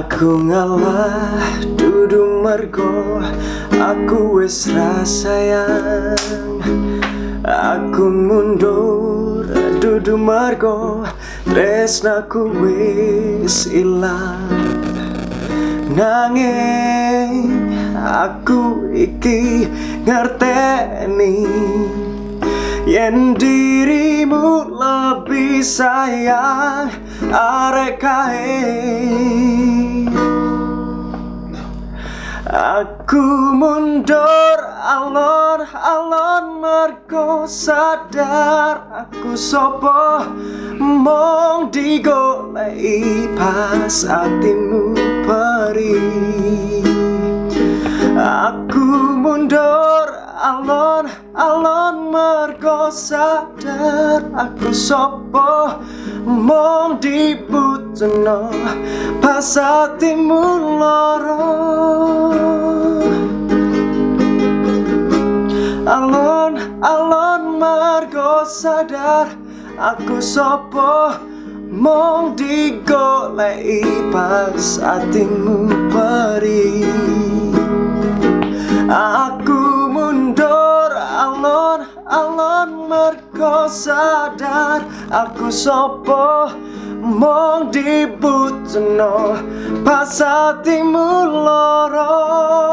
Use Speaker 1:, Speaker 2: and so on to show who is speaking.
Speaker 1: Aku ngalah dudu mergo Aku wis rasayang Aku mundur dudu mergo Tresnaku wis ilang. Nanging aku iki ngerteni Yen dirimu lebih sayang arek kae Aku mundur alon-alon mergo sadar aku sopo mong digolei pas atimu perih. Aku mundur alon-alon mergo sadar aku sopo mong dibutno pas atimu loro. Alon-alon mergo sadar aku sopo mong digolei pas atimu perih alon-alon mergo sadar Aku sopo mong dibutno pas atimu loro